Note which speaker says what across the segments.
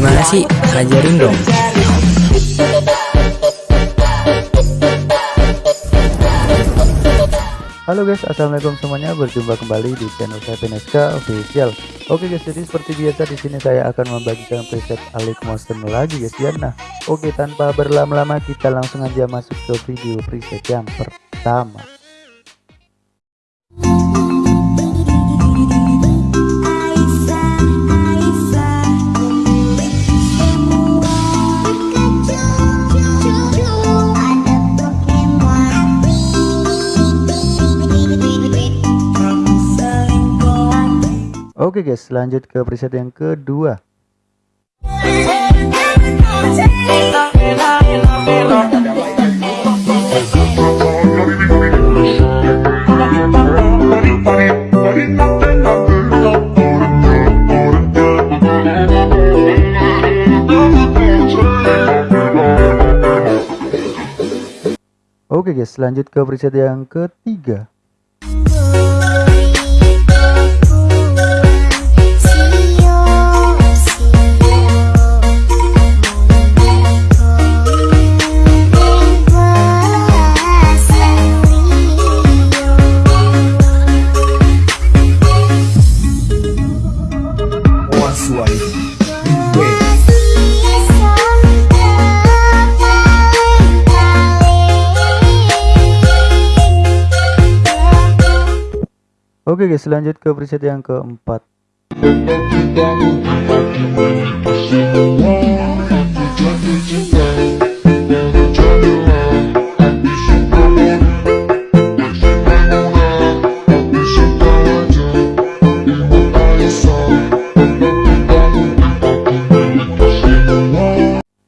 Speaker 1: Gimana sih? Ajarin dong.
Speaker 2: Halo guys, assalamualaikum semuanya. Berjumpa kembali di channel saya PNSK Official. Oke guys, jadi seperti biasa di sini saya akan membagikan preset Alik Monster lagi guys ya. Nah, oke tanpa berlama-lama kita langsung aja masuk ke video preset yang pertama. Oke guys, lanjut ke preset yang kedua. Oke guys, lanjut ke preset yang ketiga. Oke guys lanjut ke preset yang keempat.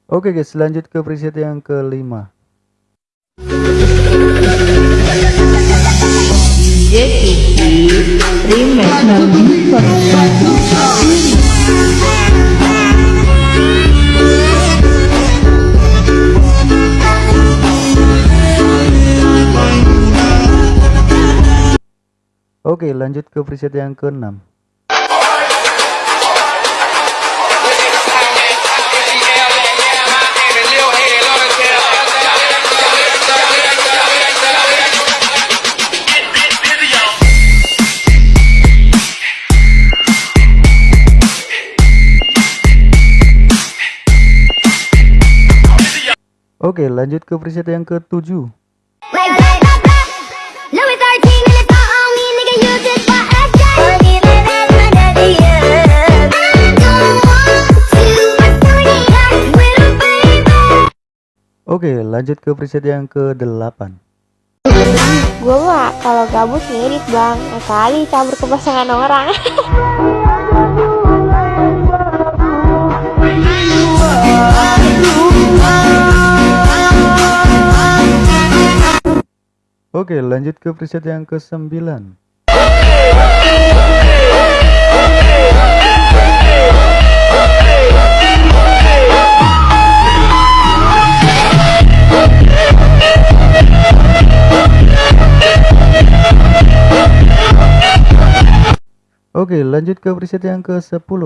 Speaker 2: Oke guys lanjut ke preset yang kelima Oke lanjut ke preset yang ke-6 Oke lanjut ke preset yang ke-7 Oke lanjut ke preset yang ke-8
Speaker 3: Gue mah kalau gabut ngirit bang. Kali cabur ke pasangan orang
Speaker 2: Oke lanjut ke preset yang ke-9 Oke lanjut ke preset yang ke-10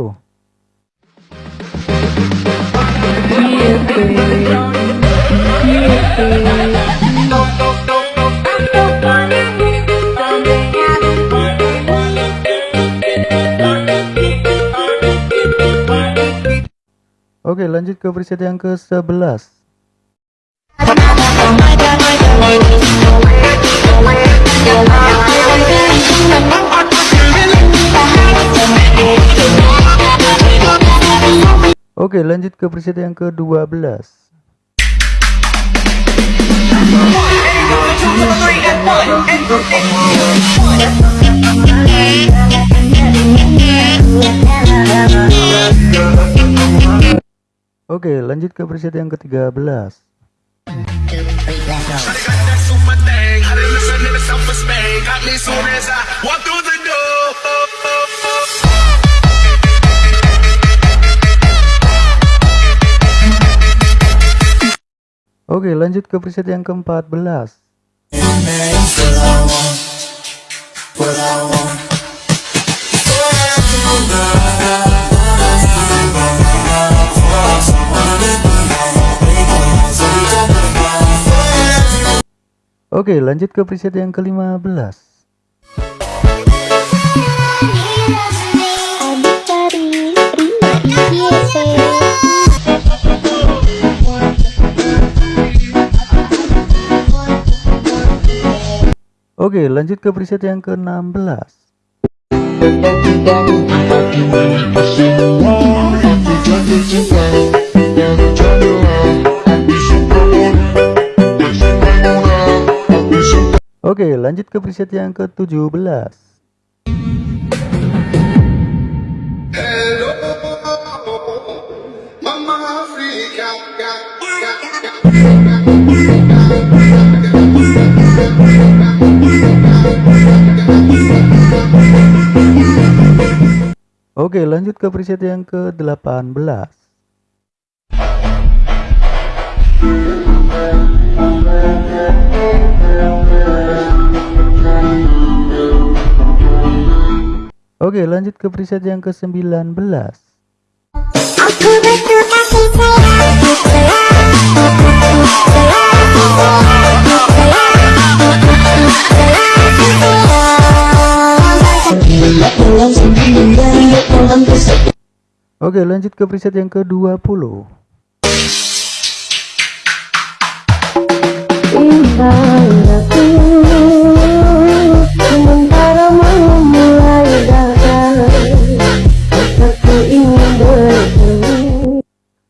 Speaker 2: Oke lanjut ke preset yang ke-11 Oke lanjut ke preset yang ke-12 Oke lanjut ke preset yang ke-13 Oke lanjut ke preset yang ke-14 Oke, lanjut ke preset yang ke-15.
Speaker 3: Adipari Rima IYC
Speaker 2: Oke, lanjut ke preset yang ke-16. Oke, lanjut ke preset yang ke-17.
Speaker 1: Mama Africa,
Speaker 2: Oke, lanjut ke preset yang ke-18. Lanjut ke preset yang ke-19.
Speaker 3: Aku butuh kasih sayang
Speaker 2: Oke, lanjut ke preset yang ke-20.
Speaker 3: Indahku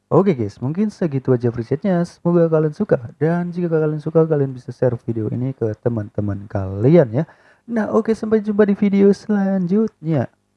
Speaker 2: Oke guys, mungkin segitu aja presetnya. Semoga kalian suka. Dan jika kalian suka, kalian bisa share video ini ke teman-teman kalian ya. Nah oke, sampai jumpa di video selanjutnya.